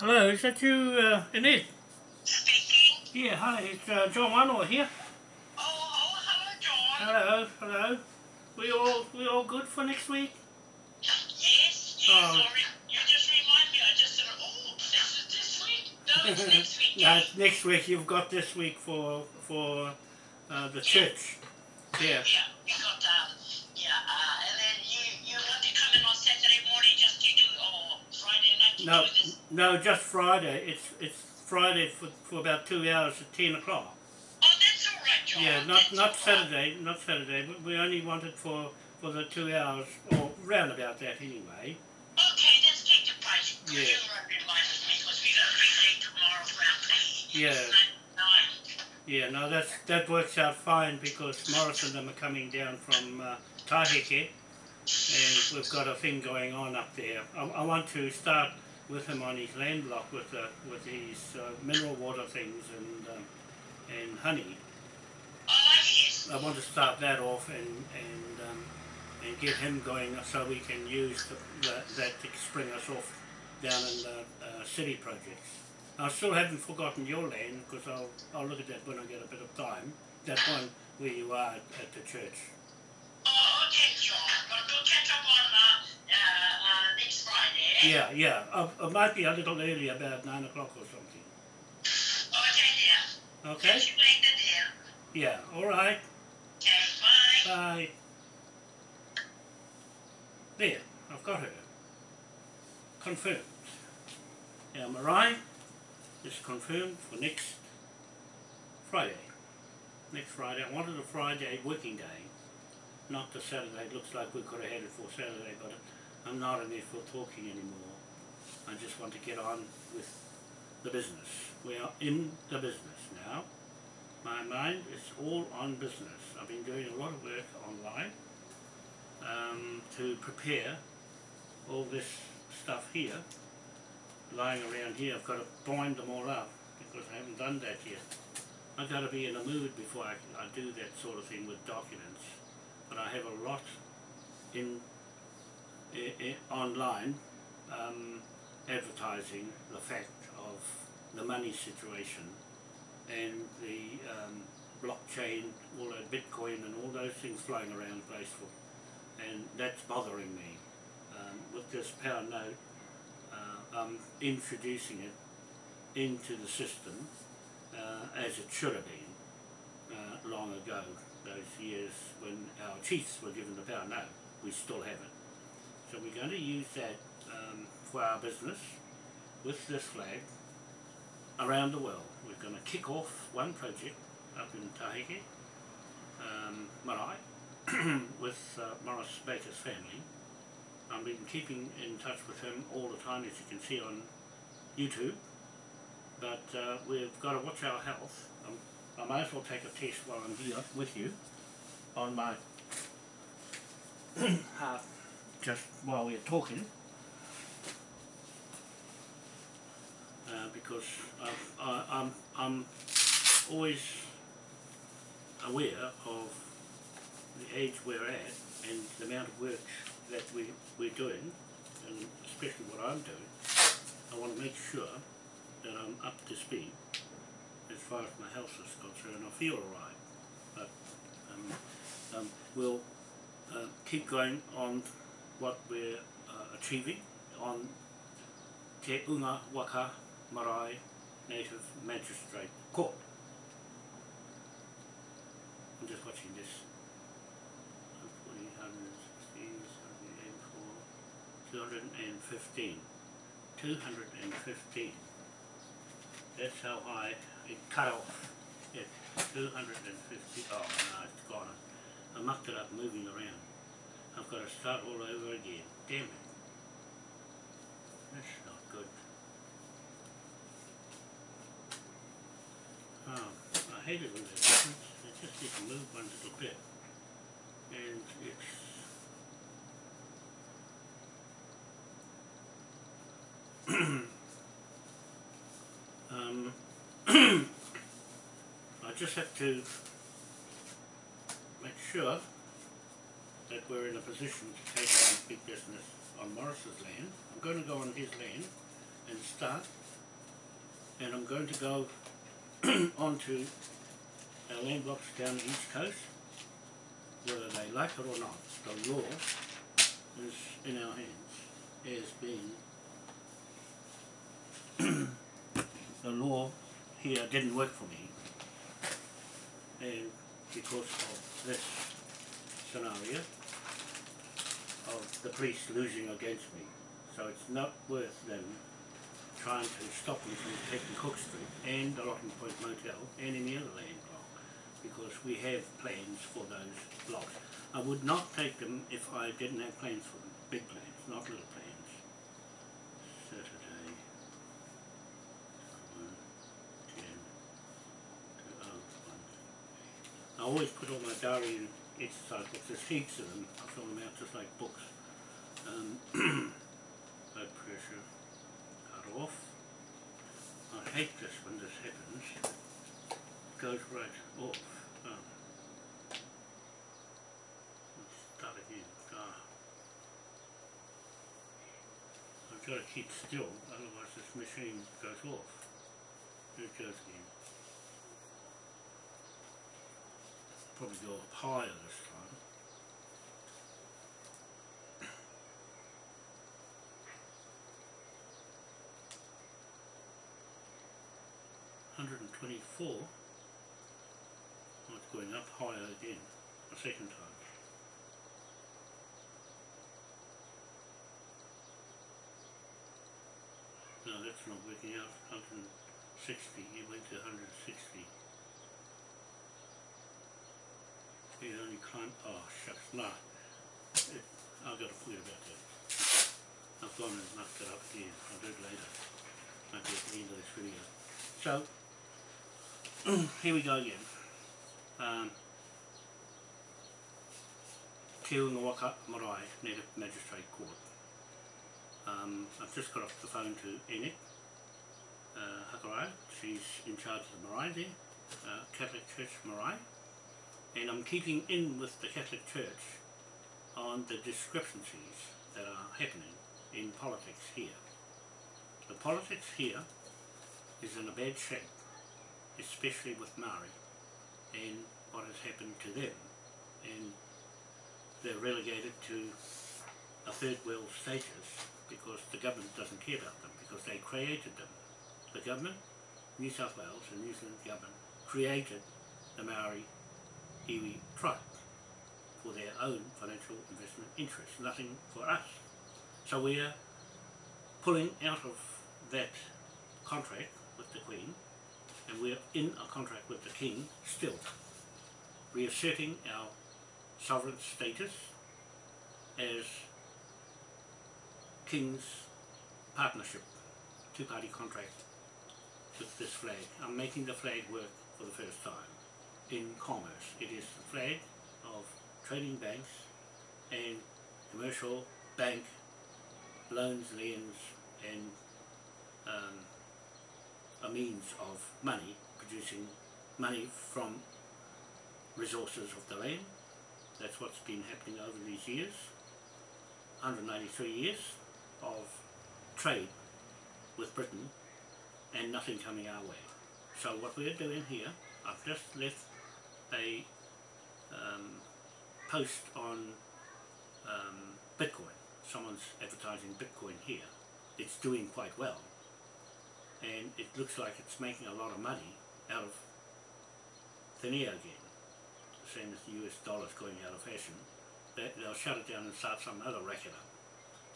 Hello, is that you, uh, Annette? Speaking. Yeah, hi, it's uh, John Wanoa here. Oh, oh, hello, John. Hello, hello. We all we all good for next week? Yes, yes, Oh. sorry. You just remind me. I just said, oh, this is this week. No, it's next week. no, it's next week. You've got this week for for uh, the church. Yeah. Yeah, No, no, just Friday. It's it's Friday for, for about two hours at ten o'clock. Oh, that's all right, John. Yeah, not That's not all right. Saturday, not Saturday. But we only wanted for for the two hours or round about that anyway. Okay, take the price. Yeah. you remind me, because we got a big day tomorrow for our play. Yeah. It's not nine. Yeah, no, that's that works out fine because Morris and them are coming down from uh, Taheke, and we've got a thing going on up there. I, I want to start with him on his land block with the with his uh, mineral water things and um, and honey. I want to start that off and and um, and get him going so we can use the, the, that to spring us off down in the uh, city projects. I still haven't forgotten your land because I'll I'll look at that when I get a bit of time. That one where you are at, the church. Oh, okay, John. But we'll catch up on uh, Yeah, yeah. Uh, it might be a little early, about nine o'clock or something. Okay, dear. Okay. You dear. Yeah. All right. Okay, bye. Bye. There, I've got her. Confirmed. Now Marae is confirmed for next Friday. Next Friday. I wanted a Friday working day, not the Saturday. It looks like we could have had it for Saturday, but I'm not it for talking anymore. I just want to get on with the business. We are in the business now. My mind is all on business. I've been doing a lot of work online um, to prepare all this stuff here, lying around here. I've got to bind them all up because I haven't done that yet. I've got to be in a mood before I, can, I do that sort of thing with documents. But I have a lot in, i i online um, advertising the fact of the money situation and the um, blockchain, all that Bitcoin and all those things flying around graceful. And that's bothering me. Um, with this pound note, uh, I'm introducing it into the system uh, as it should have been uh, long ago, those years when our chiefs were given the pound note. We still have it. So we're going to use that um, for our business with this flag around the world. We're going to kick off one project up in Taheke, um, Marae, with uh, Morris Baker's family. I've been keeping in touch with him all the time, as you can see on YouTube. But uh, we've got to watch our health. Um, I might as well take a test while I'm here with you on my heart, just while we're talking. uh, because I've, I, I'm, I'm always aware of the age we're at and the amount of work that we, we're doing, and especially what I'm doing. I want to make sure that I'm up to speed as far as my health is concerned. I feel alright, but um, um, we'll uh, keep going on what we're uh, achieving on Te Unga Waka Marae Native Magistrate Court. I'm just watching this. 215. 215. That's how high it cut off. It 250. Oh no, it's gone. I mucked it up moving around. I've got to start all over again. Damn it. That's not good. Oh, I hate it when happens. I just need to move one little bit. And it's um, I just have to make sure that we're in a position to take on big business on Morris's land. I'm going to go on his land and start and I'm going to go onto our land blocks down the east coast, whether they like it or not. The law is in our hands as being the law here didn't work for me and because of this scenario of the police losing against me so it's not worth them trying to stop me from taking Cook Street and the Locking Point Motel and any other land block because we have plans for those blocks. I would not take them if I didn't have plans for them, big plans, not little plans. Saturday, oh. I always put all my diary exercise books, there's heaps of them, I fill them out just like books. Um, blood pressure, cut off. I hate this when this happens. It goes right off. Oh. Start again. Ah. I've got to keep still, otherwise this machine goes off. It goes again. Probably go up higher this time. Hundred and twenty-four. It's going up higher again, a second time. No, that's not working out. Hundred and sixty. He went to hundred and only. Oh shucks, nah. It, I've got to forget about that. I've gone and mucked it up again. I'll do it later. Maybe at the end of this video. So, here we go again. Um, Te Ungawaka Marae Native Magistrate Court. Um, I've just got off the phone to Enid uh, Hakarai. She's in charge of the Marae there, uh, Catholic Church Marae. And I'm keeping in with the Catholic Church on the discrepancies that are happening in politics here. The politics here is in a bad shape, especially with Maori and what has happened to them. And they're relegated to a third world status because the government doesn't care about them because they created them. The government, New South Wales and New Zealand government created the Maori iwi tribe for their own financial investment interests, nothing for us. So we're pulling out of that contract with the Queen and we're in a contract with the King still, reasserting our sovereign status as King's partnership, two-party contract with this flag. I'm making the flag work for the first time in commerce. It is the flag of trading banks and commercial bank loans, liens and um, a means of money, producing money from resources of the land. That's what's been happening over these years, 193 years of trade with Britain and nothing coming our way. So what we're doing here, I've just left a um, post on um, Bitcoin. Someone's advertising Bitcoin here. It's doing quite well. And it looks like it's making a lot of money out of thin air again. The Same as the US dollar's going out of fashion. They, they'll shut it down and start some other racket up.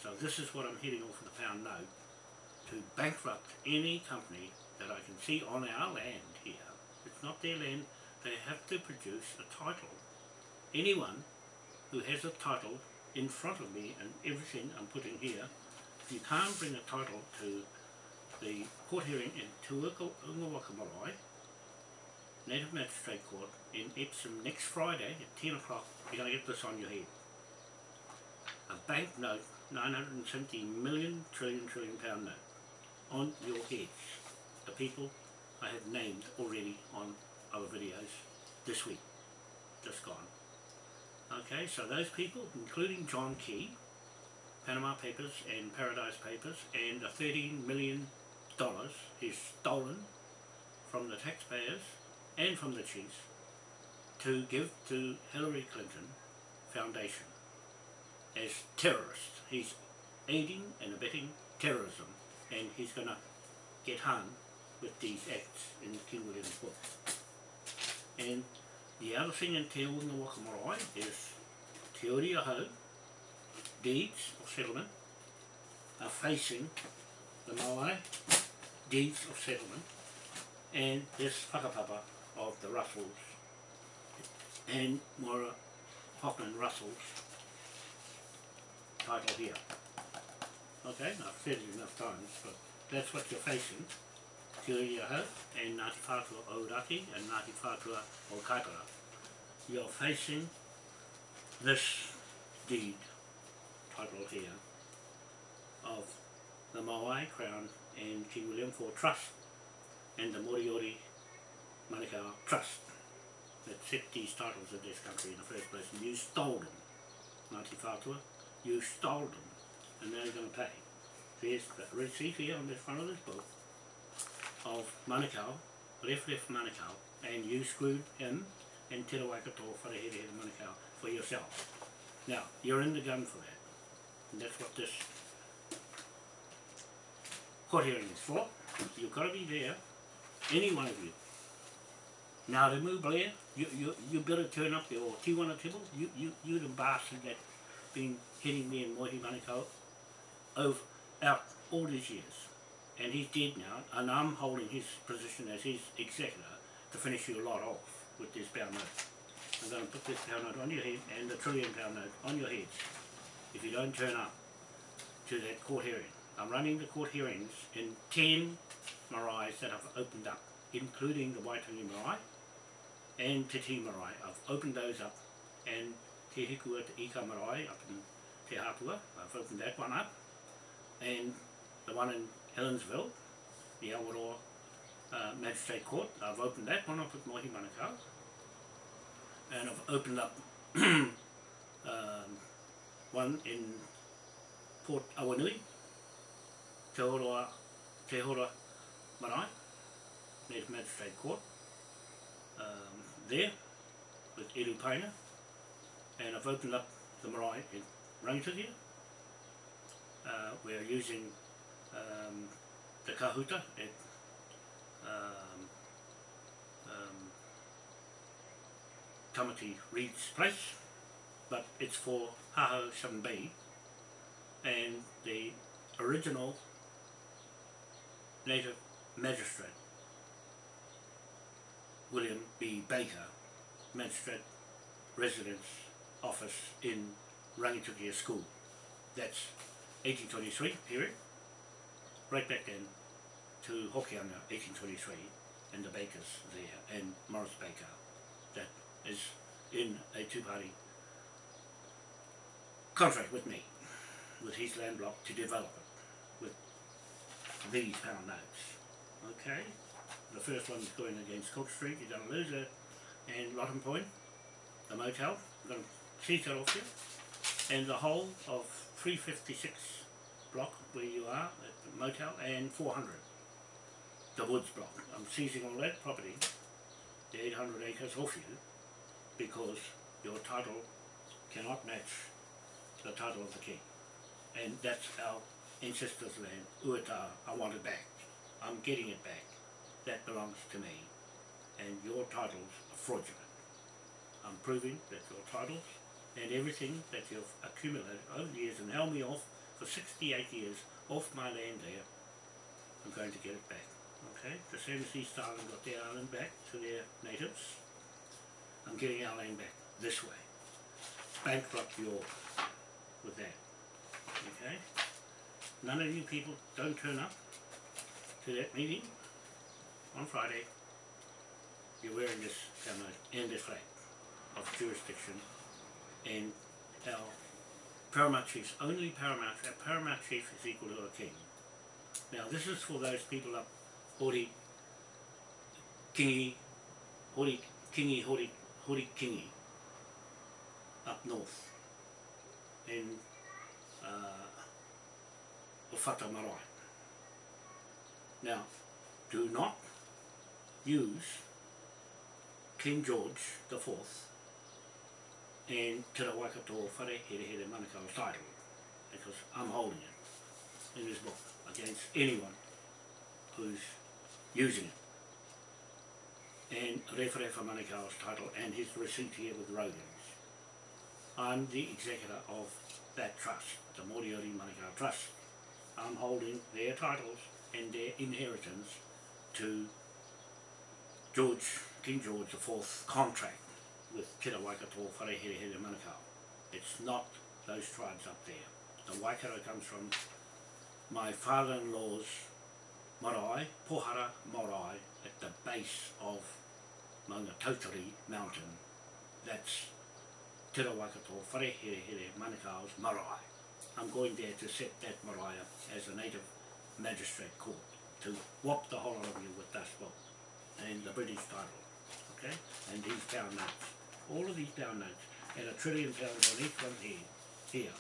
So this is what I'm heading off with the pound note to bankrupt any company that I can see on our land here. It's not their land, they have to produce a title. Anyone who has a title in front of me and everything I'm putting here, if you can't bring a title to the court hearing in Marae, Native Magistrate Court in Epsom next Friday at 10 o'clock, you're going to get this on your head. A banknote, 970 million trillion trillion pound note, on your heads. The people I have named already on other videos this week, just gone. Okay, so those people, including John Key, Panama Papers and Paradise Papers, and the 13 million dollars is stolen from the taxpayers and from the chiefs to give to Hillary Clinton Foundation as terrorists. He's aiding and abetting terrorism and he's going to get hung with these acts in King William's book. And the other thing in Te Unga Waka Marae is Te Uri o Hau, deeds of settlement, are facing the Maui deeds of settlement and this whakapapa of the Russells and Mora Hoffman Russell's title here. Okay, I've said it enough times, but that's what you're facing. Ahau and Ngāti Whātua Ōrākei and Ngāti Whātua o. You're facing this deed title here of the Maui Crown and King William for Trust and the Moriori Manukau Trust that set these titles in this country in the first place. And you stole them Ngāti Whātua. You stole them and you're going to pay. There's the receipt here on the front of this book of Manukau left left Manukau and you screwed him and Te Rawaikato Wharehere Manukau for yourself now you're in the gun for that and that's what this court hearing is for. You've got to be there, any one of you. Ngarimu Blair, you, you, you better turn up there, or Tiwana Tibble, you, you, you the bastard that been hitting me in Mohi Manukau over, out all these years. And he's dead now, and I'm holding his position as his executor to finish your lot off with this pound note. I'm going to put this pound note on your head and the trillion pound note on your heads if you don't turn up to that court hearing. I'm running the court hearings in 10 maraes that I've opened up, including the Waitangi marae and Te Tii marae. I've opened those up and Te Hiku o Te Ika marae up in Te Hapua, I've opened that one up and the one in Helensville, the Awaroa uh, Magistrate Court, I've opened that one. Up with Mohi Manukau. And I've opened up um, one in Port Awanui, Te Horoa, Te Hora Marae, Native Magistrate Court, um, there with Eru Paina, and I've opened up the marae in Rangitukia. Uh, we're using um, the kahuta at um, um, Tamati Reed's place, but it's for Haho Shambi, and the original native magistrate, William B. Baker, magistrate residence office in Rangitukia School. That's 1823 period, right back then to Hokianga 1823 and the Bakers there and Morris Baker that is in a two-party contract with me, with his land block to develop it with these pound notes. Okay, the first one's going against Cook Street, you're going to lose it, and Rotten Point, the motel, I'm going to seize that off you, and the whole of 356 block where you are motel, and 400, the woods block. I'm seizing all that property, the 800 acres off you, because your title cannot match the title of the king. And that's our ancestors' land, Ueta, I want it back. I'm getting it back. That belongs to me. And your titles are fraudulent. I'm proving that your titles and everything that you've accumulated over the years and held me off for 68 years off my land there, I'm going to get it back. Okay? The same as East Island got their island back to their natives, I'm getting our land back this way. Bankrupt York with that. Okay? None of you people don't turn up to that meeting on Friday. You're wearing this helmet and this flag of jurisdiction and our paramount chiefs, only paramount, a paramount chief is equal to a king. Now this is for those people up Hori Kingi, Hori Kingi, Hori, Hori Kingi, up north in uh, o Whata Marae. Now, do not use King George the Fourth and Te Waikato Whare Here Here Manukau's title because I'm holding it in this book against anyone who's using it. And Rewharewa Manukau's title and his receipt here with Rogans. I'm the executor of that trust, the Moriori Manukau Trust. I'm holding their titles and their inheritance to George, King George IV contract with Te Waikato Wharehere Manukau. It's not those tribes up there. The Waikato comes from my father-in-law's marae, Pohara marae, at the base of Maunga Tautari mountain. That's Te Waikato Wharehere Manukau's marae. I'm going there to set that marae up as a native magistrate court to whop the whole of you with that book and the British title, okay? And these pound notes, all of these notes, and a trillion pounds on each one here, here.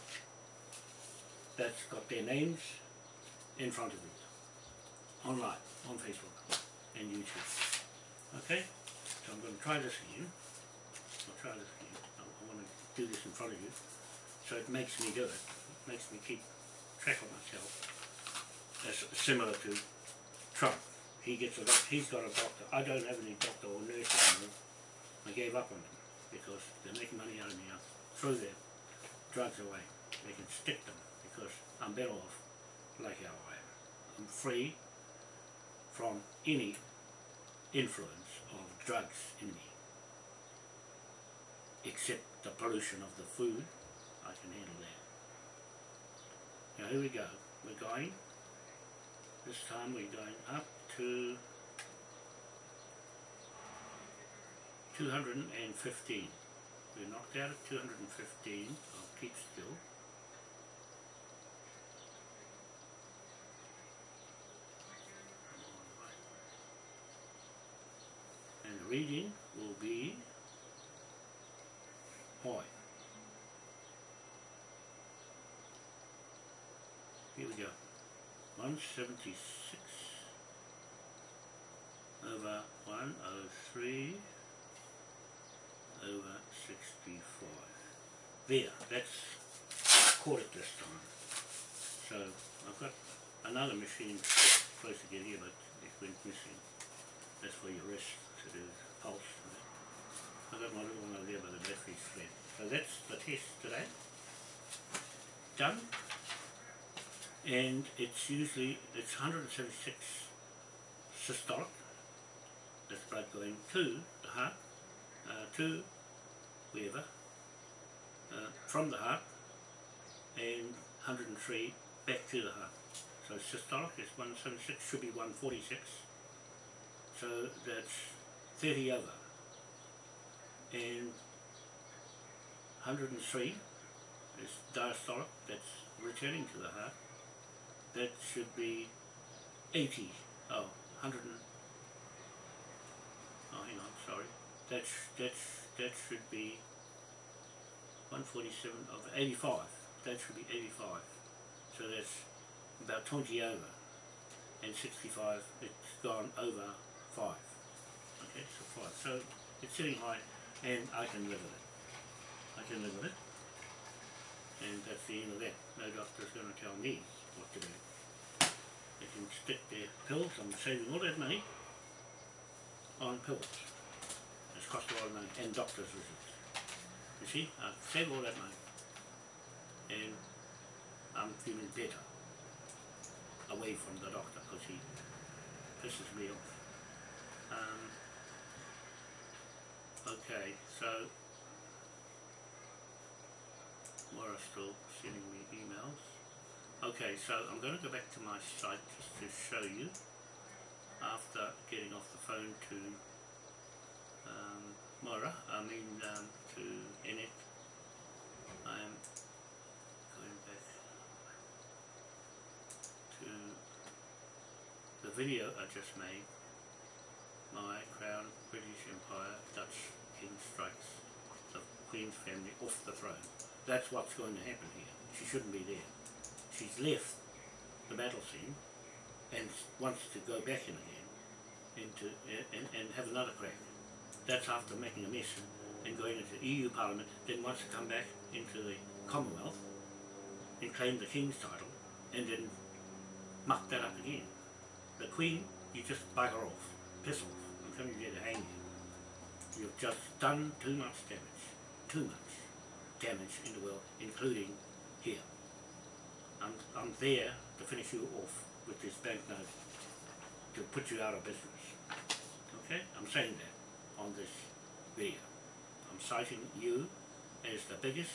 That's got their names in front of it, online, on Facebook and YouTube. Okay? So I'm going to try this again. I'll try this again. I, I want to do this in front of you. So it makes me do it. It makes me keep track of myself. That's similar to Trump. He gets a doc- he's got a doctor. I don't have any doctor or nurse anymore. I gave up on them because they're making money out of me. Throw their drugs away. They can stick them because I'm better off like how I am. I'm free from any influence of drugs in me. Except the pollution of the food, I can handle that. Now here we go. We're going, this time we're going up to 215. We're knocked out at 215. I'll keep still. And the reading will be high. Here we go. 176 over 103 over 65. There, that's caught it this time. So I've got another machine supposed to get here but it went missing. That's for your wrist to do pulse. and that. I've got my little one over there but the battery's flat. So that's the test today. Done and it's usually it's 176 systolic that's blood going to the heart uh, to wherever uh, from the heart and 103 back to the heart. So systolic is 176 should be 146 so that's 30 over. And 103 is diastolic that's returning to the heart. That should be 80, oh, 100 and, oh hang on, sorry, that's, that's, that should be 147 of 85, that should be 85, so that's about 20 over, and 65, it's gone over 5, okay, so 5, so it's sitting high, and I can live with it, I can live with it, and that's the end of that, no doctor's going to tell me what to do. They can stick their pills, I'm saving all that money on pills. Cost a lot of money, and doctor's visits. You see, I've saved all that money. And I'm feeling better away from the doctor because he pisses me off. Um, okay, so Laura's still sending me emails. Okay, so I'm going to go back to my site just to show you after getting off the phone to Mora, I mean um, to Enet. I'm going back to the video I just made, my Crown British Empire Dutch King strikes the Queen's family off the throne. That's what's going to happen here. She shouldn't be there she's left the battle scene and wants to go back in again into and, and have another crack. That's after making a mess and going into the EU Parliament, then wants to come back into the Commonwealth and claim the King's title and then muck that up again. The Queen, you just bugger off, piss off, I'm coming here to hang you. You've just done too much damage, too much damage in the world, including here. I'm, I'm there to finish you off with this banknote to put you out of business. Okay? I'm saying that on this video. I'm citing you as the biggest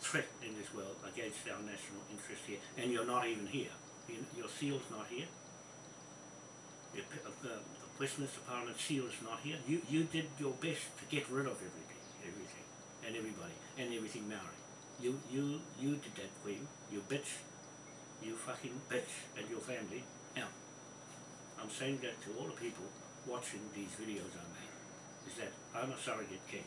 threat in this world against our national interest here, and you're not even here. Your seal's not here. Your, the, Westminster Parliament seal is not here. You you did your best to get rid of everything, everything, and everybody, and everything Maori. You you you did that, Queen. You bitch. You fucking bitch, and your family. Now, I'm saying that to all the people watching these videos that I'm a surrogate king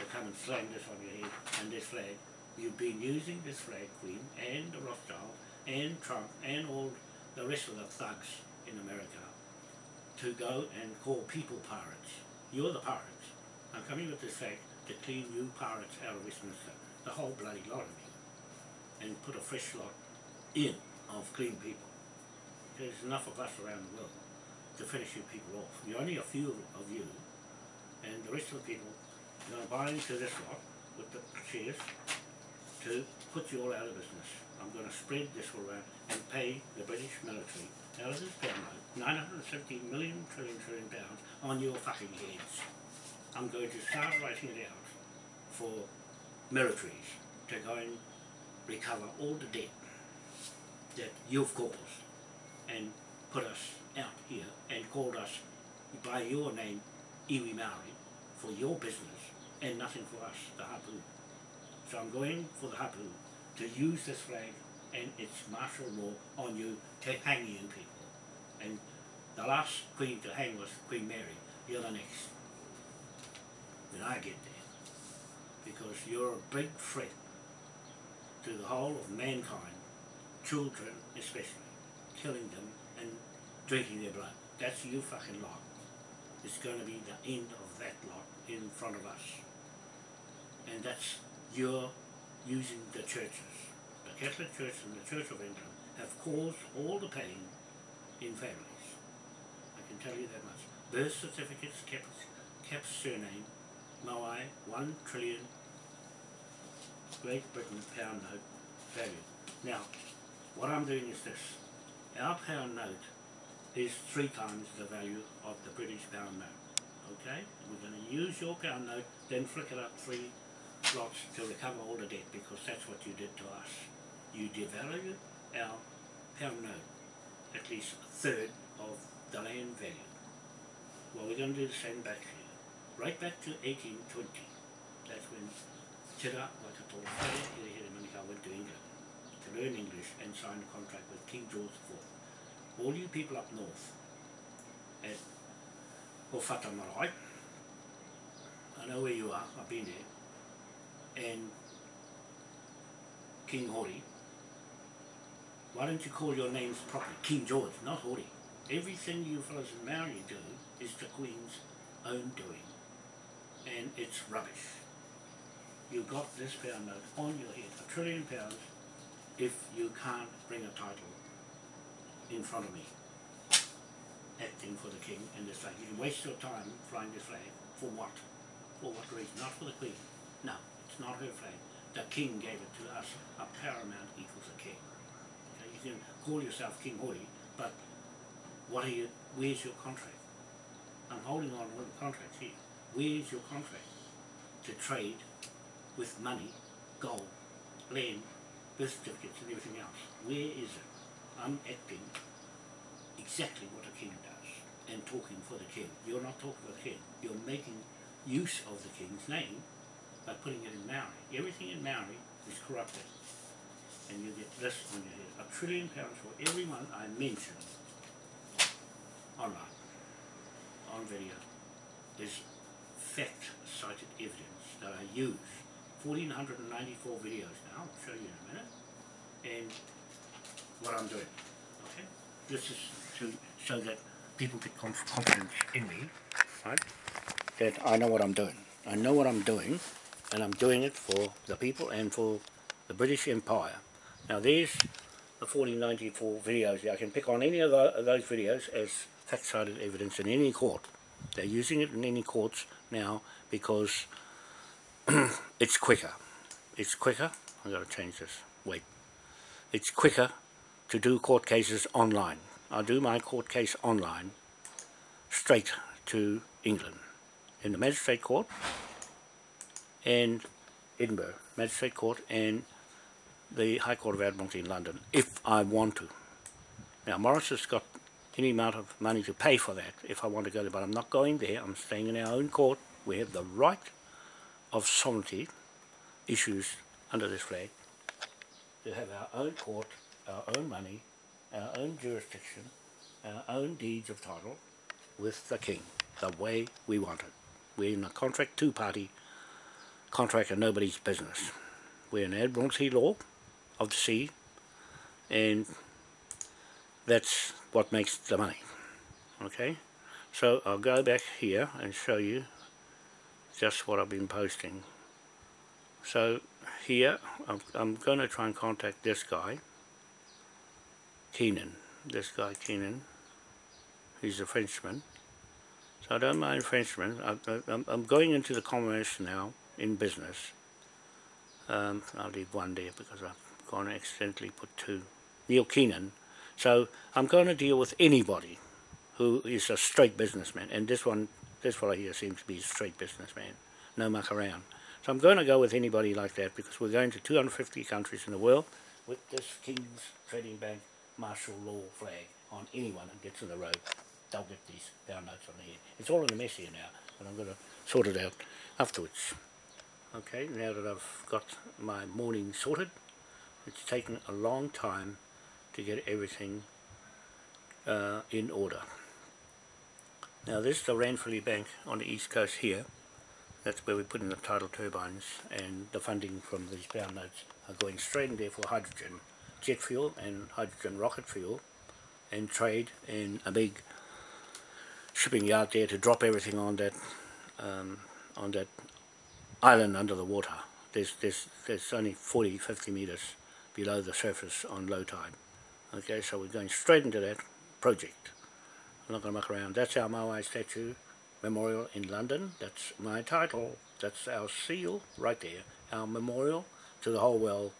I come and slam this on your head and this flag. You've been using this flag, Queen, and the Rothschild, and Trump, and all the rest of the thugs in America to go and call people pirates. You're the pirates. I'm coming with this flag to clean you pirates out of Westminster, the whole bloody lot of you, and put a fresh lot in of clean people. There's enough of us around the world to finish you people off. You're only a few of you and the rest of the people are going to buy into this lot with the shares to put you all out of business. I'm going to spread this all around and pay the British military out of this note, 970 million trillion trillion pounds on your fucking heads. I'm going to start writing it out for militaries to go and recover all the debt that you've caused and put us out here and called us by your name iwi Maori for your business and nothing for us, the hapu. So I'm going for the hapu to use this flag and its martial law on you to hang you people. And the last queen to hang was Queen Mary. You're the next. When I get there. Because you're a big threat to the whole of mankind, children especially, killing them and drinking their blood. That's you fucking lot. It's going to be the end of that lot in front of us. And that's you're using the churches. The Catholic Church and the Church of England have caused all the pain in families. I can tell you that much. Birth certificates, kept, Cap's surname, Moai, one trillion Great Britain pound note value. Now, what I'm doing is this. Our pound note is three times the value of the British pound note. Okay? We're going to use your pound note, then flick it up three slots to recover all the debt because that's what you did to us. You devalued our pound note, at least a third of the land value. Well, we're going to do the same back here. Right back to 1820. That's when Tira Waikato went to England to learn English and signed a contract with King George IV. All you people up north at Hofata Marae, I know where you are, I've been there, and King Hori, why don't you call your names properly? King George, not Hori. Everything you fellows in Maori do is the Queen's own doing, and it's rubbish. You got this pound note on your head, a trillion pounds, if you can't bring a title in front of me, acting for the king and this flag. You can waste your time flying this flag for what? For what reason? Not for the queen. No, it's not her flag. The king gave it to us. A paramount equals a king. Okay, you can call yourself King Hori, but what are you? Where's your contract? I'm holding on to the contract here. Where's your contract to trade with money, gold, land, birth certificates and everything else? Where is it? I'm acting exactly what a king does and talking for the king. You're not talking for the king. You're making use of the king's name by putting it in Maori. Everything in Maori is corrupted. And you get this on your head. A trillion pounds for everyone I mention online, on video, is fact-cited evidence that I use. 1494 videos now, I'll show you in a minute. And what I'm doing. Okay? This is to so that people get conf confidence in me, right? That I know what I'm doing. I know what I'm doing, and I'm doing it for the people and for the British Empire. Now there's the 1494 videos. I can pick on any of, those videos as fact-cited evidence in any court. They're using it in any courts now because it's quicker. It's quicker. I've got to change this. Wait. It's quicker to do court cases online. I do my court case online straight to England in the magistrate court and Edinburgh magistrate court and the High Court of Admiralty in London if I want to. Now Morris has got any amount of money to pay for that if I want to go there but I'm not going there I'm staying in our own court we have the right of sovereignty issues under this flag to have our own court, our own money, our own jurisdiction, our own deeds of title with the king, the way we want it. We're in a contract two-party contract and nobody's business. We're in Admiralty law of the sea and that's what makes the money. Okay, so I'll go back here and show you just what I've been posting. So here, I'm, I'm going to try and contact this guy, Keenan. This guy, Keenan. He's a Frenchman. So I don't mind Frenchmen. I'm, I'm going into the commerce now in business. Um, I'll leave one there because I've gone accidentally put two. Neil Keenan. So I'm going to deal with anybody who is a straight businessman. And this one, this fellow here seems to be a straight businessman. No muck around. So I'm going to go with anybody like that because we're going to 250 countries in the world with this King's Trading Bank martial law flag on anyone that gets in the road. They'll get these pound notes on the head. It's all in the mess here now, but I'm going to sort it out afterwards. Okay, now that I've got my morning sorted, it's taken a long time to get everything uh, in order. Now this is the Ranfurly Bank on the east coast here. That's where we put in the tidal turbines and the funding from these pound notes are going straight in there for hydrogen jet fuel and hydrogen rocket fuel and trade in a big shipping yard there to drop everything on that um, on that island under the water. There's, there's, there's only 40, 50 meters below the surface on low tide. Okay, so we're going straight into that project. I'm not going to muck around. That's our Maui statue Memorial in London. That's my title. That's our seal right there. Our memorial to the whole world,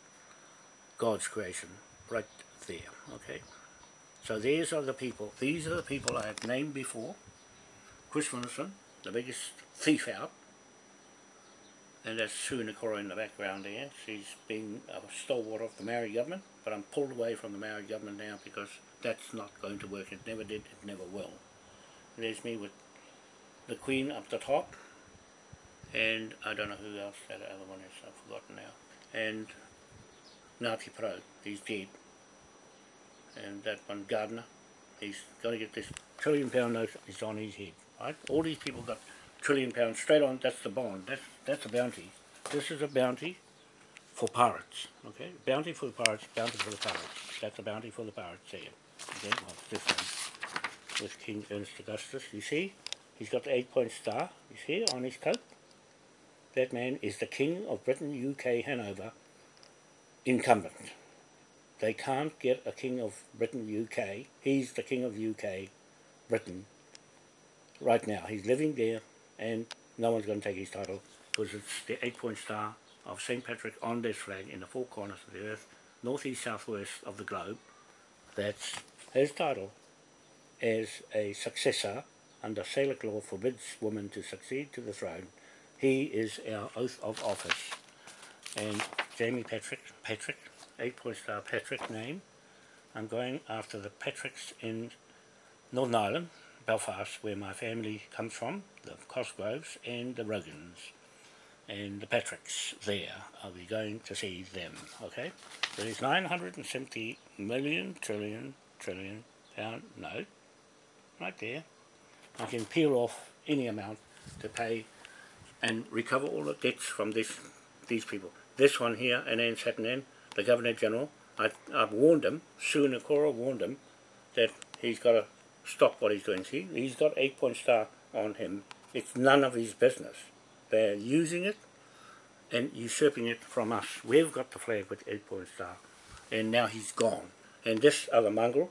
God's creation, right there. Okay. So these are the people. These are the people I have named before. Chris Wilson, the biggest thief out. And that's Sue Nakora in the background there. She's been a stalwart of the Maori government, but I'm pulled away from the Maori government now because that's not going to work. It never did, it never will. And there's me with the Queen up the top, and I don't know who else that other one is, I've forgotten now, and Ngāti Pro, he's dead, and that one Gardner, he's got to get this trillion pound note is on his head, right? All these people got trillion pounds straight on, that's the bond, that's, that's a bounty. This is a bounty for pirates, okay? Bounty for the pirates, bounty for the pirates. That's a bounty for the pirates there. Okay, well, this one with King Ernest Augustus, you see? He's got the eight-point star, you see, on his coat. That man is the King of Britain, UK, Hanover, incumbent. They can't get a King of Britain, UK. He's the King of UK, Britain, right now. He's living there, and no one's going to take his title, because it's the eight-point star of St. Patrick on this flag in the four corners of the earth, northeast, southwest of the globe. That's his title as a successor under Salic law forbids women to succeed to the throne. He is our oath of office. And Jamie Patrick, Patrick, eight-point star Patrick name. I'm going after the Patricks in Northern Ireland, Belfast, where my family comes from, the Cosgroves and the Rogans. And the Patricks there, I'll be going to see them, okay? There is 970 million trillion trillion pound note, right there, I can peel off any amount to pay and recover all the debts from this these people. This one here, and then Satyanand, the Governor General, I, I've warned him, Sue Nakora warned him, that he's got to stop what he's doing. See, he's got eight point star on him. It's none of his business. They're using it and usurping it from us. We've got the flag with eight point star and now he's gone. And this other mongrel,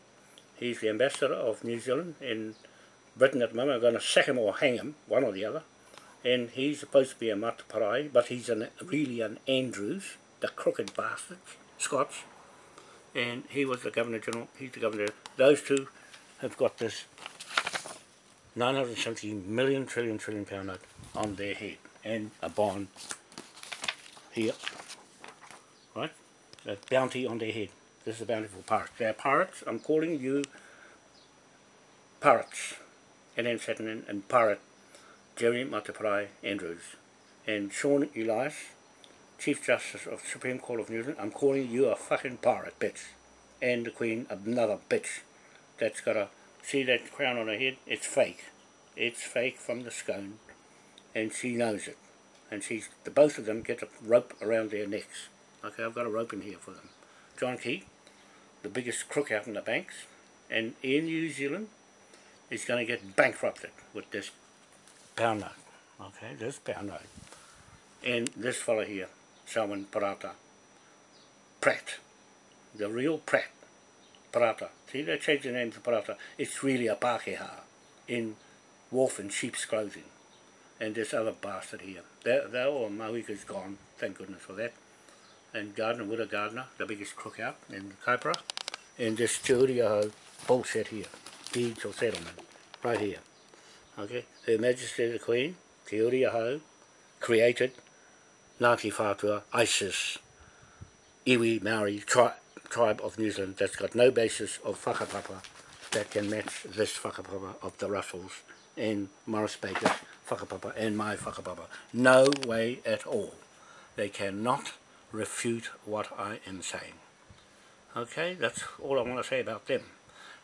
he's the ambassador of New Zealand in Britain at the moment. I'm going to sack him or hang him, one or the other. And he's supposed to be a Mateparae, but he's an, really an Andrews, the crooked bastard, Scots. And he was the Governor General, he's the Governor. Those two have got this 970 million trillion trillion pound note on their head and a bond here, right? A bounty on their head. This is a bounty for pirates. They're pirates. I'm calling you pirates. And then in and pirate Jeremy Mateparae Andrews and Sian Elias, Chief Justice of the Supreme Court of New Zealand. I'm calling you a fucking pirate, bitch. And the Queen, another bitch. That's got a, see that crown on her head? It's fake. It's fake from the scone. And she knows it. And she's, the both of them get a rope around their necks. Okay, I've got a rope in here for them. John Key, the biggest crook out in the banks, and in New Zealand is going to get bankrupted with this pound note. Okay, this pound note. And this fellow here, Salman Parata, Pratt, the real Pratt, Parata. See, they changed the name to Parata. It's really a Pākehā in wolf and sheep's clothing. And this other bastard here. They're, they're all, oh, Mawika's gone, thank goodness for that. And Gardner, Widow Gardner, the biggest crook out in Kaipara. And this Te bullshit here deeds of settlement, right here. Okay, Her Majesty the Queen, Te Uri Ahau, created Ngāti Whātua, ISIS, Iwi Maori tri tribe of New Zealand that's got no basis of whakapapa that can match this whakapapa of the Russells and Morris Baker's whakapapa and my whakapapa. No way at all. They cannot refute what I am saying. Okay, that's all I want to say about them.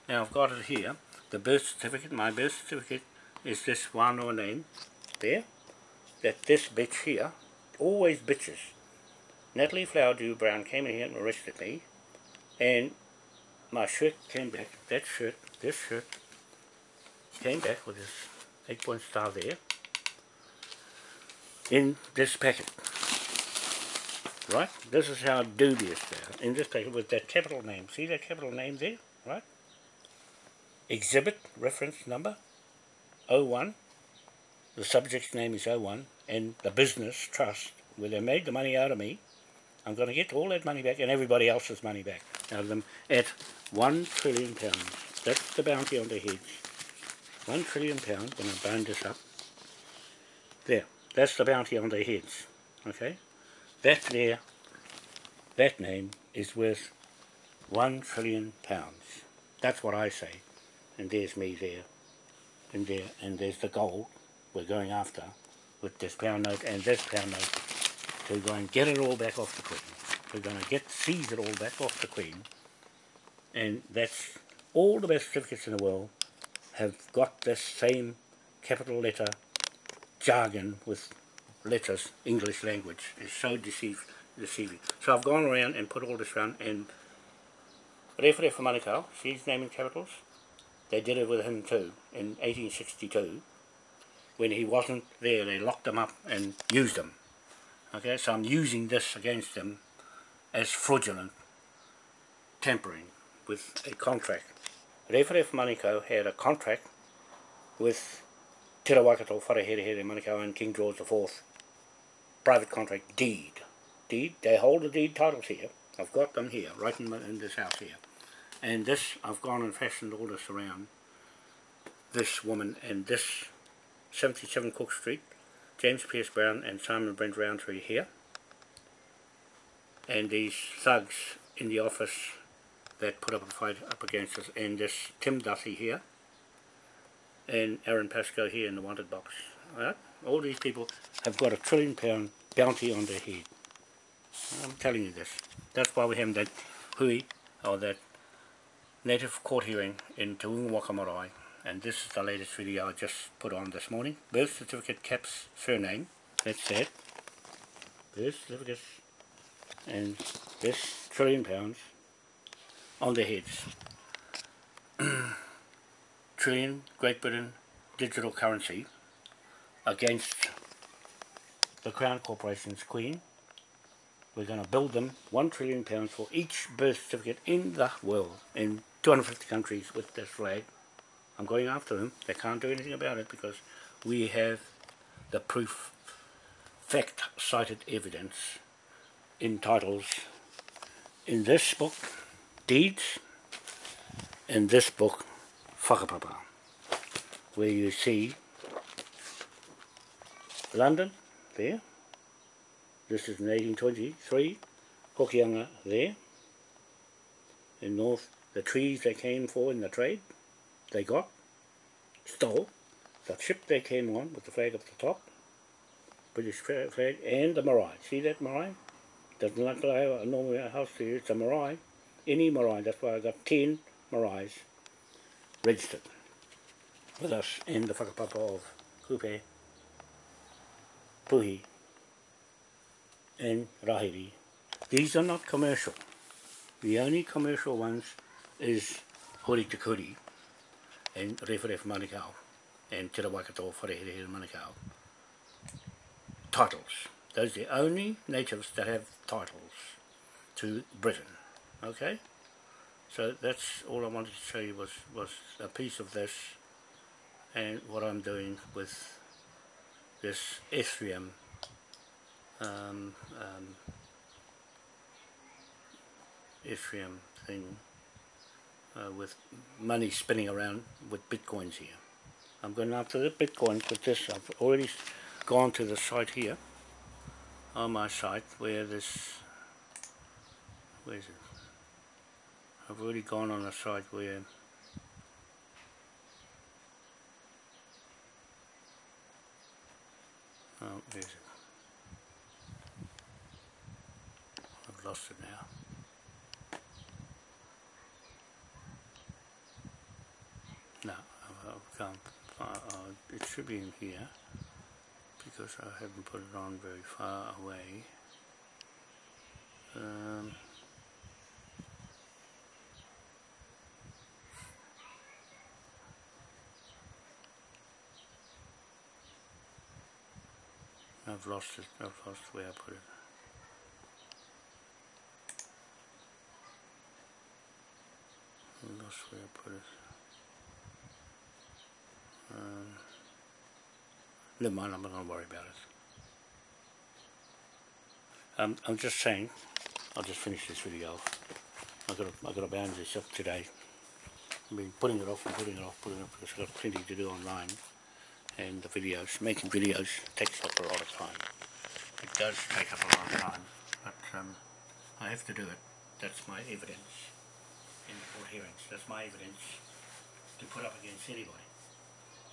Now I've got it here. The birth certificate, my birth certificate is this one or name there. That this bitch here, always bitches. Natalie Flowerdew Brown came in here and arrested me. And my shirt came back, that shirt, this shirt, came back with this eight point star there. In this packet. Right? This is how dubious they are. In this packet with that capital name. See that capital name there? Right? exhibit reference number 01 the subject's name is 01 and the business trust where they made the money out of me I'm going to get all that money back and everybody else's money back out of them at one trillion pounds. That's the bounty on their heads one trillion pounds when I bind this up. There that's the bounty on their heads okay? That there that name is worth one trillion pounds. That's what I say and there's me there, and there, and there's the gold we're going after with this pound note and this pound note to go and get it all back off the Queen. We're going to get seize it all back off the Queen, and that's all the best certificates in the world have got this same capital letter jargon with letters, English language. is so deceive, deceiving. So I've gone around and put all this around and Rewhere for Manukau, she's naming capitals, they did it with him too in 1862. When he wasn't there, they locked him up and used him. Okay, so I'm using this against them as fraudulent tampering with a contract. Rewharef Manukau had a contract with Te Rawakato Wharehere Manukau and King George IV. Private contract deed. Deed, they hold the deed titles here. I've got them here, right in, in this house here. And this, I've gone and fashioned all this around this woman and this 77 Cook Street, James Pierce Brown and Simon Brent Roundtree here. And these thugs in the office that put up a fight up against us. And this Tim Duffy here. And Aaron Pascoe here in the wanted box. Alright? All these people have got a trillion pound bounty on their head. I'm telling you this. That's why we have that hui, or that native court hearing in Te Waka Marae and this is the latest video I just put on this morning. Birth certificate caps surname that's it birth certificate and this trillion pounds on their heads. Trillion Great Britain digital currency against the Crown Corporation's Queen. We're going to build them one trillion pounds for each birth certificate in the world, in 250 countries with this flag. I'm going after them. They can't do anything about it because we have the proof, fact, cited evidence in titles in this book, Deeds, in this book, Whakapapa, where you see London, there, this is in 1823, Hokianga there, in north, the trees they came for in the trade, they got, stole, the ship they came on with the flag up the top, British flag, and the marae. See that marae? Doesn't look like a normal house here, it's a marae. Any marae, that's why I got 10 maraes registered with us in the whakapapa of Kupe, Puhi, and Rahiri. These are not commercial. The only commercial ones is Hori Te Kuri and Referef Manukau and Te Rawaikato Wharehere Manukau. Titles. Those are the only natives that have titles to Britain. Okay? So that's all I wanted to show you was, was a piece of this and what I'm doing with this Ethereum um, um, Ethereum thing uh, with money spinning around with bitcoins here. I'm going after the bitcoins with this. I've already gone to the site here on my site where this where is it? I've already gone on a site where oh, where is it? I've lost it now. No, I, I can't. Uh, it should be in here because I haven't put it on very far away. Um, I've lost it, I've lost where I put it. I lost where I put it. Um, never mind, I'm not going to worry about it. Um, I'm just saying, I'll just finish this video. I've got to, I've got to bound this up today. I've been putting it off and putting it off, putting it off because I've got plenty to do online. And the videos, making videos takes up a lot of time. It does take up a lot of time, but um, I have to do it. That's my evidence in the court hearings. That's my evidence to put up against anybody,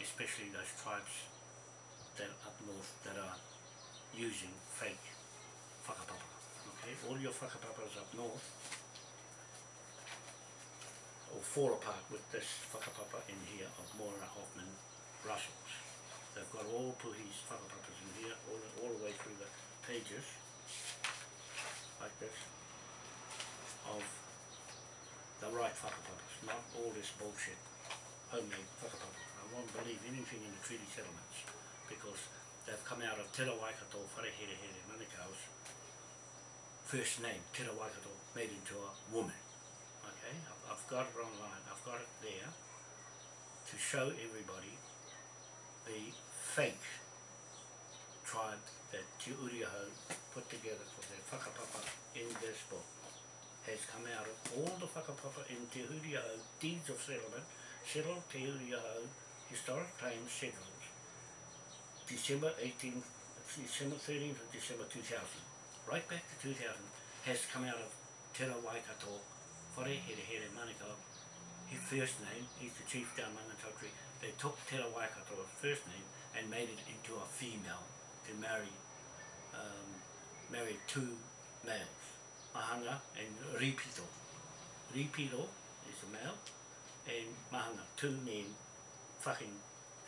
especially those tribes that up north that are using fake whakapapa. Okay, all your whakapapas up north will fall apart with this whakapapa in here of Moira Hoffman Russells. They've got all Puhi's whakapapas in here, all, all the way through the pages, like this, of the right whakapapas, not all this bullshit, homemade whakapapa. Won't believe anything in the treaty settlements, because they've come out of Te Rawaikato Wharehere Here Manukau's first name, Te Rawaikato, made into a woman. Okay, I've, I've got it online, I've got it there to show everybody the fake tribe that Te Uriaho put together for their whakapapa in this book has come out of all the whakapapa in Te Uriaho deeds of settlement, settled Te Uriaho historic claims settled December 18, December 13th of December 2000, right back to 2000, has come out of Te Rawaikato, Whare Here Here Manukau, his first name, he's the chief down Mangatotri, they took Te Rawaikato's first name and made it into a female to marry um, marry two males, Mahanga and Ripito. Ripito is a male and Mahanga, two men fucking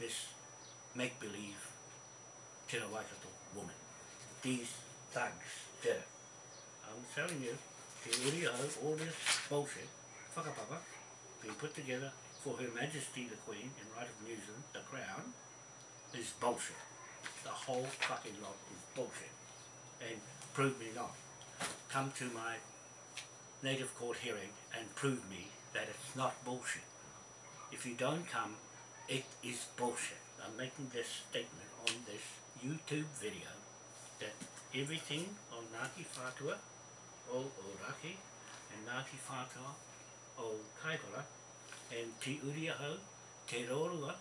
this make-believe Te Rawaikato woman. These thugs it. I'm telling you, Te Uri o Hau, all this bullshit, whakapapa, being put together for Her Majesty the Queen in right of New Zealand, the Crown, is bullshit. The whole fucking lot is bullshit. And prove me not. Come to my native court hearing and prove me that it's not bullshit. If you don't come, it is bullshit. I'm making this statement on this YouTube video that everything on Ngāti Whātua o Oraki and Ngāti Whātua o Kaipara and Te Uriahau, Te Rorua,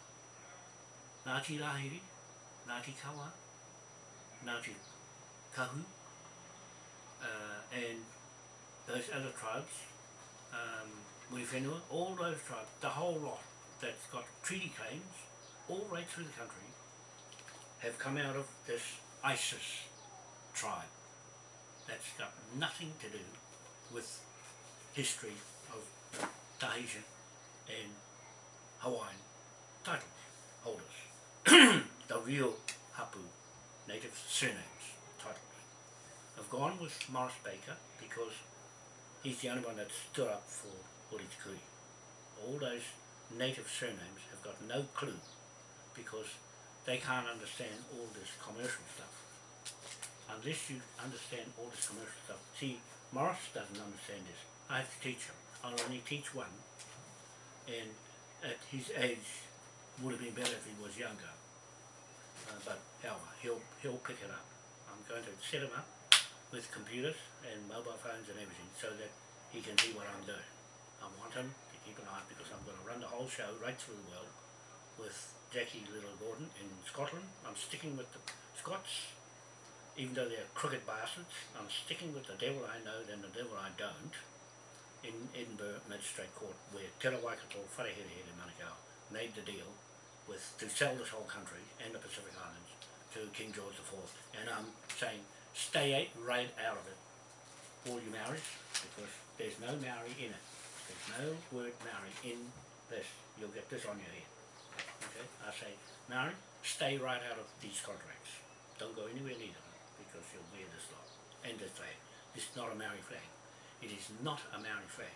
Ngāti Rahiri, Ngāti Kawa, Ngāti Kahu, uh, and those other tribes, um, Muiwhenua, all those tribes, the whole lot that's got treaty claims all right through the country have come out of this ISIS tribe. That's got nothing to do with history of Tahitian and Hawaiian title holders. the real Hapu native surnames titles. I've gone with Morris Baker because he's the only one that stood up for Hori. All those native surnames have got no clue because they can't understand all this commercial stuff. Unless you understand all this commercial stuff. See, Morris doesn't understand this. I have to teach him. I'll only teach one. And at his age, would have been better if he was younger. Uh, but however, he'll, he'll pick it up. I'm going to set him up with computers and mobile phones and everything so that he can see what I'm doing. I want him keep because I'm going to run the whole show right through the world with Jackie Little Gordon in Scotland. I'm sticking with the Scots, even though they're crooked bastards. I'm sticking with the devil I know than the devil I don't in Edinburgh Magistrate Court where Te Rawaikato in Manukau made the deal with to sell this whole country and the Pacific Islands to King George IV and I'm saying stay right out of it all you Maoris because there's no Maori in it no word Maori in this. You'll get this on your head. Okay? I say Maori stay right out of these contracts. Don't go anywhere near them because you'll wear this lot. And this flag this is not a Maori flag. It is not a Maori flag.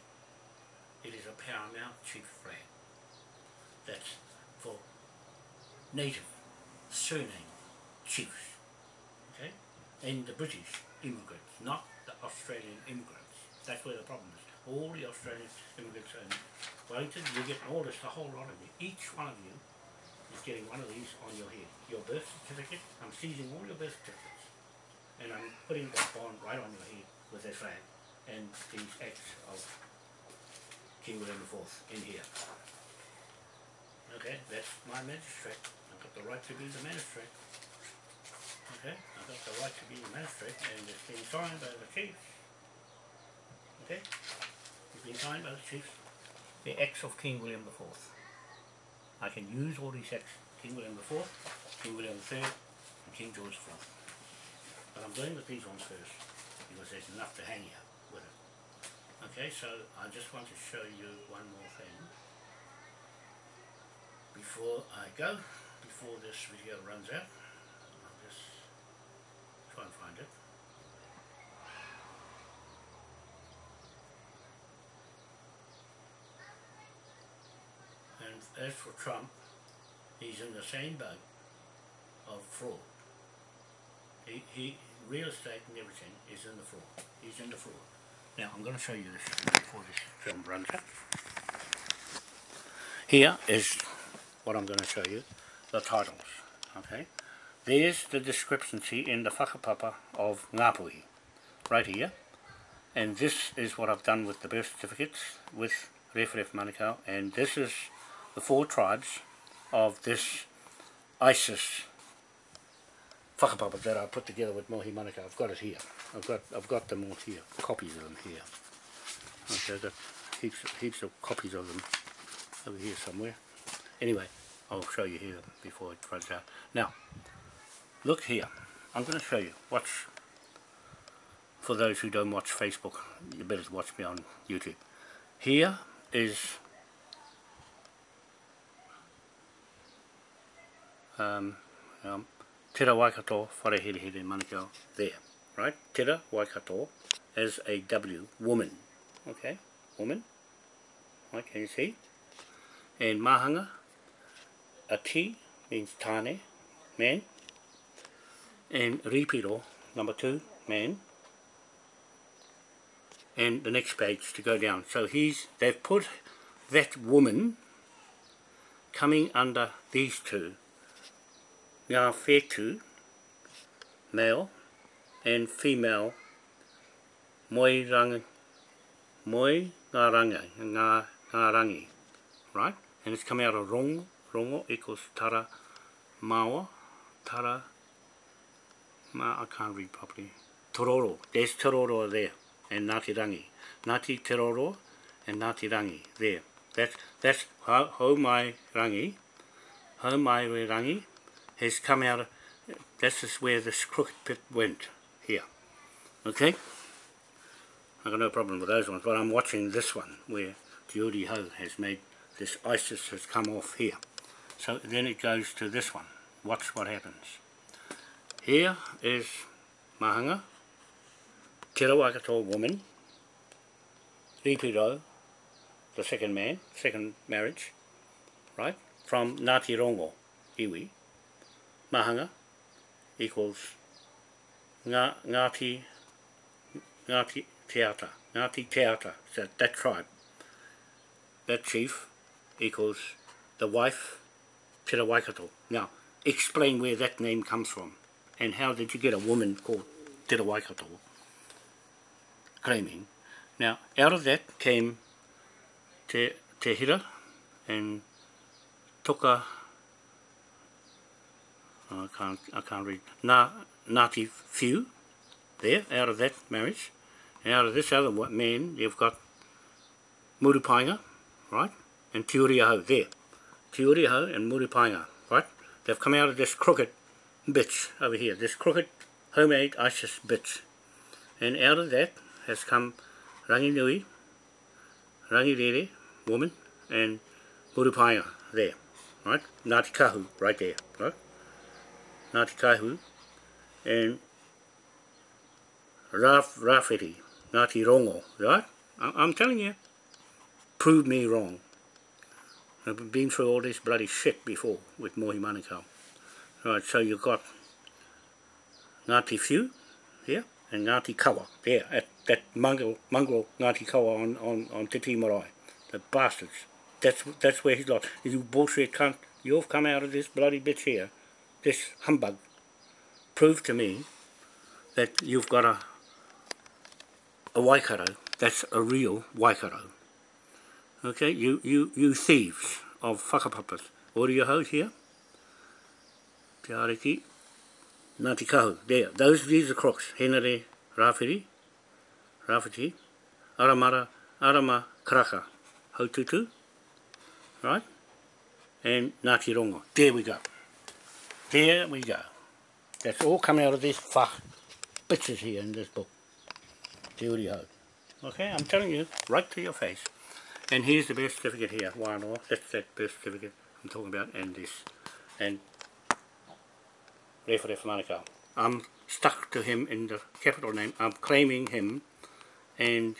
It is a paramount chief flag. That's for native surname chiefs, okay? And the British immigrants, not the Australian immigrants. That's where the problem is. All the Australian immigrants in Wellington, you get all this, the whole lot of you. Each one of you is getting one of these on your head. Your birth certificate, I'm seizing all your birth certificates. And I'm putting that bond right on your head with that flag and these acts of King William IV in here. Okay, that's my magistrate. I've got the right to be the magistrate. Okay, I've got the right to be the magistrate and it's been signed by the chiefs. Okay, signed by the chiefs. The acts of King William IV. I can use all these acts, King William IV, King William III, and King George IV. But I'm going with these ones first because there's enough to hang you with it. Okay, so I just want to show you one more thing before I go, before this video runs out. I'll just try and find it. And as for Trump, he's in the same boat of fraud. He, he, real estate and everything is in the fraud. He's in the fraud. Now I'm going to show you this before this film runs out. Here is what I'm going to show you, the titles. Okay, There's the discrepancy in the whakapapa of Ngāpuhi, right here. And this is what I've done with the birth certificates with Rewharewha Manukau, and this is the four tribes of this ISIS whakapapa that I put together with Mohi Manukau. I've got it here. I've got I've got them all here, copies of them here. Okay, I've got heaps, heaps of copies of them over here somewhere. Anyway, I'll show you here before it runs out. Now, look here. I'm going to show you. Watch. For those who don't watch Facebook, you better watch me on YouTube. Here is um, um, Tera Waikato Whareherehere Manukau there, right? Tera Waikato as a W, woman, okay, woman, right, can you see? and mahanga, a T means tane, man, and ripiro, number two, man, and the next page to go down. So he's, they've put that woman coming under these two, ngā whetu, male, and female, moi rangi, moi ngā rangi, ngā, ngā rangi, right? And it's coming out of rongo, rongo equals tara mawa, tara, ma, I can't read properly, tororo, there's tororo there and Ngāti Rangi. Ngāti teroro and Ngāti Rangi, there. That's, that's how, how my rangi, how my rangi has come out, of, this is where this crooked pit went, here. Okay? I've got no problem with those ones, but I'm watching this one, where Te Ho has made, this ISIS has come off here. So then it goes to this one. Watch what happens. Here is Mahanga, Te Rawakato woman, Ripiro, the second man, second marriage, right, from Ngāti Rongo, iwi, Mahanga equals Ngā, Ngāti, Ngāti Teata, Ngāti Teata, so that tribe, that chief equals the wife, Te Waikato. Now, explain where that name comes from, and how did you get a woman called Te Waikato? claiming. Now, out of that came Te, te Hira and Toka, I can't, I can't read, Na, Ngāti Few, there, out of that marriage. And out of this other man, you've got Murupainga, right, and Tiuriaho there. Tiuriaho and Murupainga, right? They've come out of this crooked bitch over here, this crooked homemade ISIS bitch. And out of that, has come Ranginui, Rangirere, Rere, woman, and Murupainga there, right? Ngāti Kahu, right there. Ngāti Kahu, and Raf, Rafeti, Ngāti Rongo, right? I'm telling you, prove me wrong. I've been through all this bloody shit before with Mohi Manukau. Right, so you've got Ngāti Few here and Ngāti Kawa there at that mongrel, mongrel Ngāti Kawa on, on, on Te. The bastards. That's, that's where he's lost. You bullshit cunt. You've come out of this bloody bitch here, this humbug. Prove to me that you've got a, a Waikato that's a real Waikato. Okay, you, you, you thieves of whakapapas. What are your hoes here? Te ariki. Ngāti Kahu, there. Those, these are crooks. Henare, Rāwhiri, Rāwhiti, Aramara, Arama Karaka, Haututu, right? And Ngāti Rongo. There we go. There we go. That's all coming out of this fuck bitches here in this book. Te Uri Ho. Okay, I'm telling you, right to your face. And here's the birth certificate here, Wānoa. That's that birth certificate I'm talking about, and this. And Rewhare Manukau. I'm stuck to him in the capital name. I'm claiming him and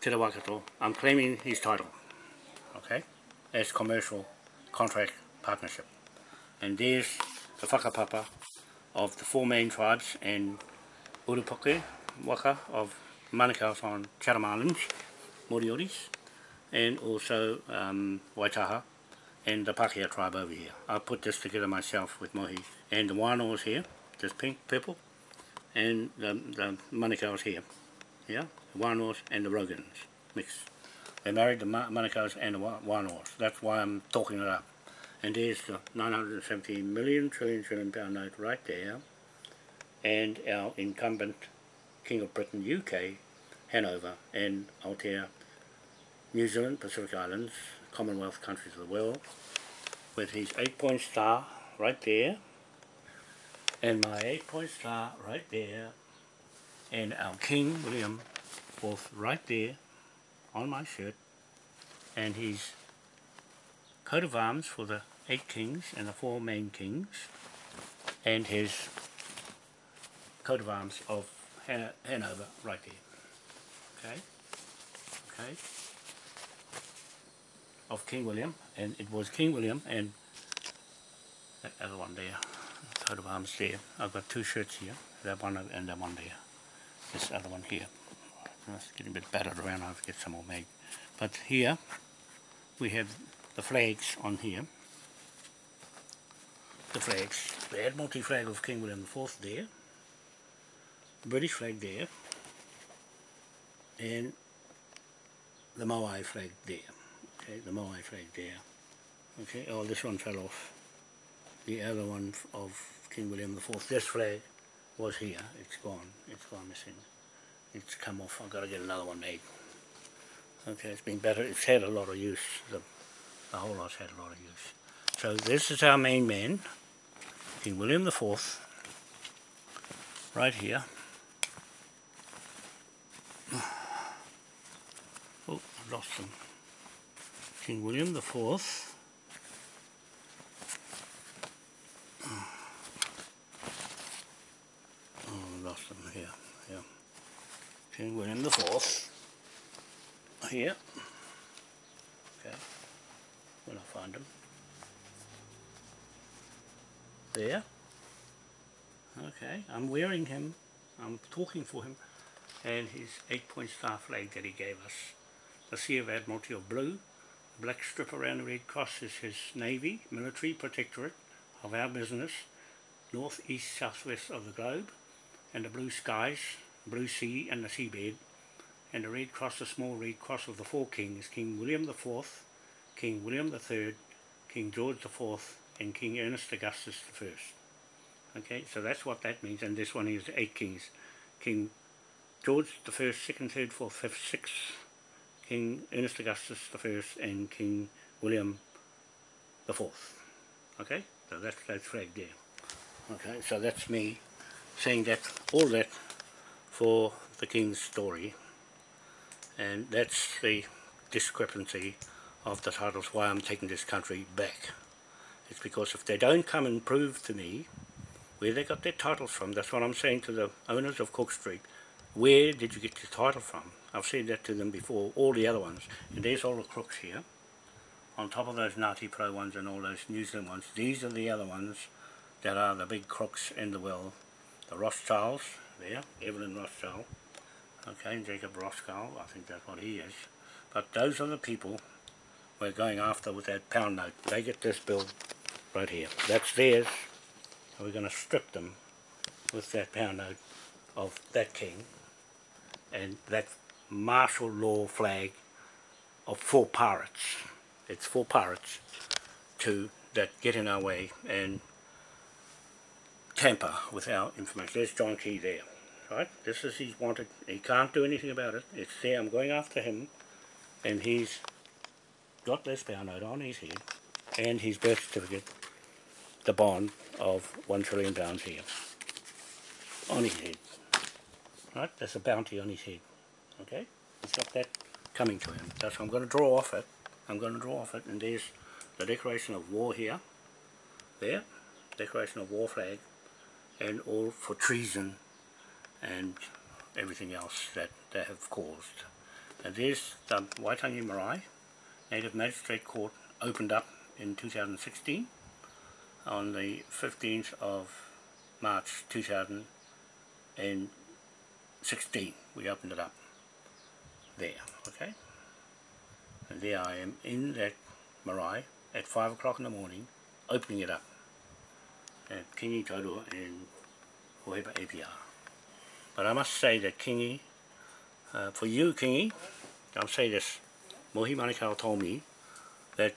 Te Rawakato, I'm claiming his title, okay, as commercial contract partnership. And there's the whakapapa of the four main tribes and Urupoke, Waka of Manukau on Chatham Islands, Morioris, and also um, Waitaha and the Pakeha tribe over here. I put this together myself with Mohi. And the Wānoa's here, this pink, purple, and the, the Manukau's here. Yeah, the Wānoas and the Rogans mixed. They married the Manukau's and the Wānoas. That's why I'm talking it up. And there's the 970 million trillion trillion pound note right there. And our incumbent King of Britain, UK, Hanover, and Aotea, New Zealand, Pacific Islands, Commonwealth countries of the world, with his eight-point star right there, and my eight-point star right there, and our King William both right there on my shirt and his coat of arms for the eight kings and the four main kings and his coat of arms of Han Hanover right there. Okay? Okay? of King William, and it was King William and that other one there, coat of arms there. I've got two shirts here, that one and that one there. This other one here. It's getting a bit battered around, I'll have to get some more made. But here, we have the flags on here. The flags. The Admiralty flag of King William IV there. The British flag there. And the Moai flag there. Okay, the Moai flag there. Okay, oh this one fell off. The other one of King William IV. This flag was here. It's gone. It's gone missing. It's come off. I've got to get another one made. Okay, it's been better. It's had a lot of use. The, the whole lot's had a lot of use. So this is our main man, King William IV, right here. Oh, I lost him. King William IV. Oh, I lost him here. Yeah. King William the Fourth. Here. Okay. When I find him. There. Okay. I'm wearing him. I'm talking for him. And his eight-point star flag that he gave us. The Sea of Admiralty of blue. The black strip around the red cross is his Navy, military protectorate of our business, north, east, southwest of the globe, and the blue skies, blue sea and the seabed, and the red cross, the small red cross of the four kings, King William the Fourth, King William the Third, King George the Fourth, and King Ernest Augustus First. Okay, so that's what that means, and this one is eight kings. King George the First, Second, Third, Fourth, Fifth, Sixth, King Ernest Augustus the First, and King William the Fourth. Okay, so that's that flag there. Okay, so that's me saying that all that for the king's story and that's the discrepancy of the titles why I'm taking this country back it's because if they don't come and prove to me where they got their titles from that's what I'm saying to the owners of Cook Street. Where did you get your title from? I've said that to them before all the other ones. And there's all the crooks here. On top of those Ngāti Pro ones and all those New Zealand ones these are the other ones that are the big crooks in the world. The Rothschilds there, Evelyn Rothschild, okay, Jacob Rothschild, I think that's what he is, but those are the people we're going after with that pound note. They get this bill right here. That's theirs, so we're going to strip them with that pound note of that king and that martial law flag of four pirates. It's four pirates to that get in our way and tamper with our information. There's John Key there. Right? This is he's wanted. He can't do anything about it. It's there. I'm going after him. And he's got this pound note on his head. And his birth certificate, the bond of one trillion pounds here. On his head. Right? There's a bounty on his head. Okay? He's got that coming to him. So I'm going to draw off it. I'm going to draw off it. And there's the declaration of war here. There. Declaration of war flag and all for treason and everything else that they have caused. And there's the Waitangi Marae Native Magistrate Court opened up in 2016 on the 15th of March 2016 we opened it up there okay? And there I am in that marae at 5 o'clock in the morning opening it up at Kingi Taurua and Hohepa APR. But I must say that Kingi, uh, for you Kingi, I'll say this, Mohi Manukau told me that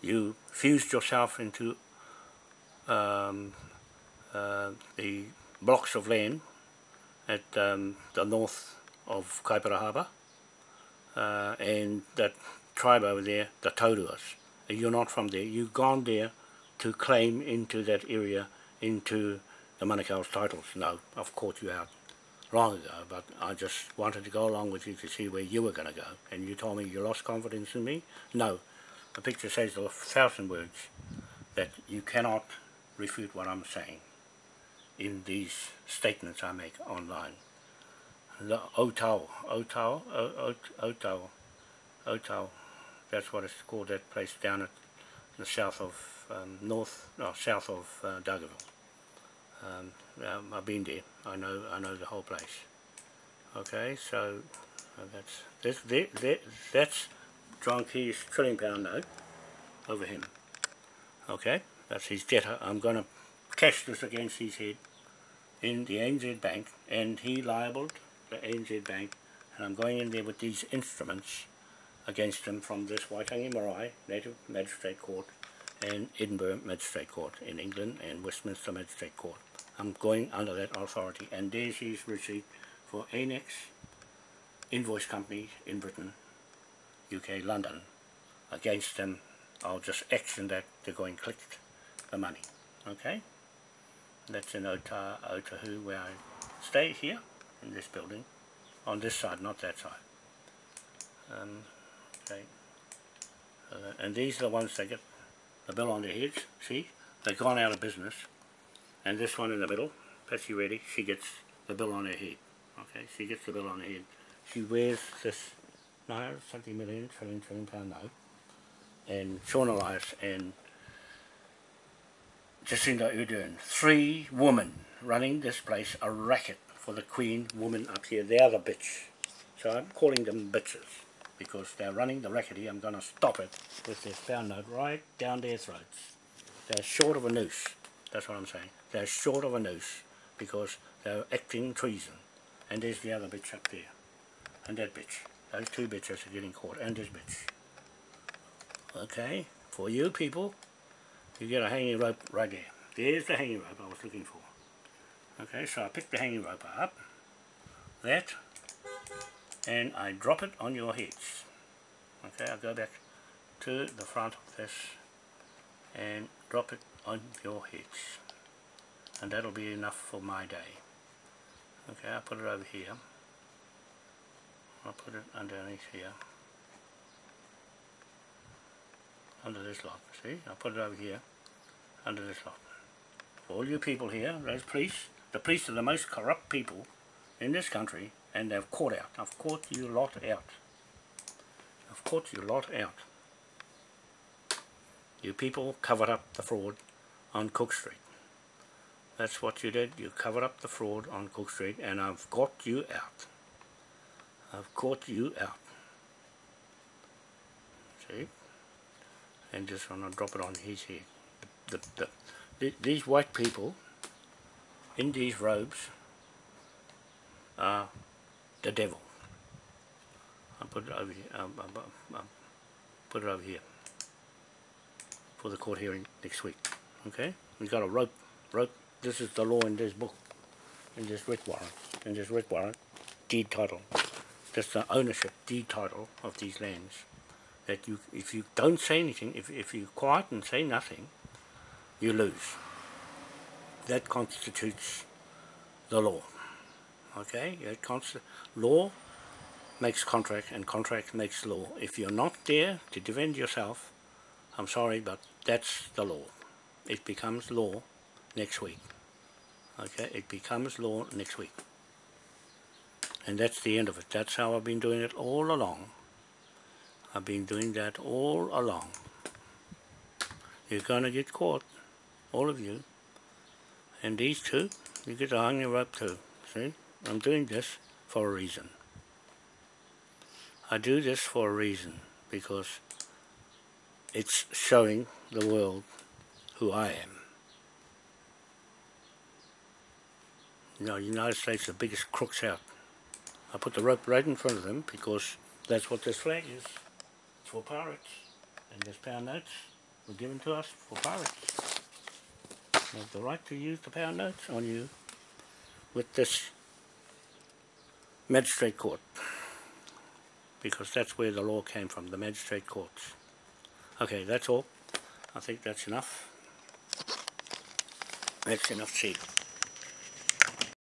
you fused yourself into um, uh, the blocks of land at um, the north of Kaipara Harbour uh, and that tribe over there, the Tauruas. You're not from there, you've gone there to claim into that area into the Manukau's titles. No, I've caught you out long ago, but I just wanted to go along with you to see where you were going to go. And you told me you lost confidence in me? No. The picture says a thousand words that you cannot refute what I'm saying in these statements I make online. The Otau, Otau, Otau, Otau, That's what it's called, that place down at the south of, um, north, no, south of uh, Dargaville. Um, um, I've been there. I know, I know the whole place. Okay, so uh, that's this, that's John Key's trillion pound note over him. Okay, that's his debtor. I'm going to cash this against his head in the ANZ Bank, and he libelled the ANZ Bank, and I'm going in there with these instruments against him from this Waitangi Marae Native Magistrate Court and Edinburgh Magistrate Court in England and Westminster Magistrate Court. I'm going under that authority and there's his receipt for Anex Invoice Company in Britain, UK, London. Against them, I'll just action that they're going collect the money. Okay? That's in Ota, Otahu where I stay here in this building on this side, not that side. Um, okay. Uh, and these are the ones that get the bill on their heads, see? They've gone out of business. And this one in the middle, Patsy Reddy, she gets the bill on her head. Okay, she gets the bill on her head. She wears this naira, something million, trillion, trillion pound note. And Sian Elias and Jacinda Ardern, three women running this place, a racket for the Queen woman up here. They are the bitch. So I'm calling them bitches because they're running the racket here. I'm going to stop it with this pound note right down their throats. They're short of a noose. That's what I'm saying. They're short of a noose because they're acting treason. And there's the other bitch up there. And that bitch. Those two bitches are getting caught. And this bitch. Okay. For you people, you get a hanging rope right there. There's the hanging rope I was looking for. Okay, so I pick the hanging rope up. That and I drop it on your heads. Okay, I go back to the front of this and drop it on your heads. And that'll be enough for my day. Okay, I put it over here. I'll put it underneath here. Under this lot, see? I'll put it over here, under this lot. All you people here, those police, the police are the most corrupt people in this country and they've caught out. I've caught you lot out. I've caught you lot out. You people covered up the fraud on Cook Street. That's what you did. You covered up the fraud on Cook Street and I've got you out. I've caught you out. See? And just want to drop it on his head. The, the, the, these white people in these robes are the devil. I'll put it over here. I'll, I'll, I'll put it over here for the court hearing next week. Okay? We got a rope. Rope. This is the law in this book, in this writ warrant, in this writ warrant, deed title. That's the ownership deed title of these lands. That you, if you don't say anything, if if you quiet and say nothing, you lose. That constitutes the law. Okay? It const law makes contract and contract makes law. If you're not there to defend yourself I'm sorry but that's the law. It becomes law next week. Okay? It becomes law next week. And that's the end of it. That's how I've been doing it all along I've been doing that all along you're gonna get caught all of you and these two you get to hang your rope too see I'm doing this for a reason. I do this for a reason because it's showing the world who I am. You know, the United States are the biggest crooks out. I put the rope right in front of them because that's what this flag is. For pirates. And this pound notes were given to us for pirates. Have the right to use the pound notes on you with this magistrate court because that's where the law came from, the magistrate courts. Okay, that's all. I think that's enough. That's enough said.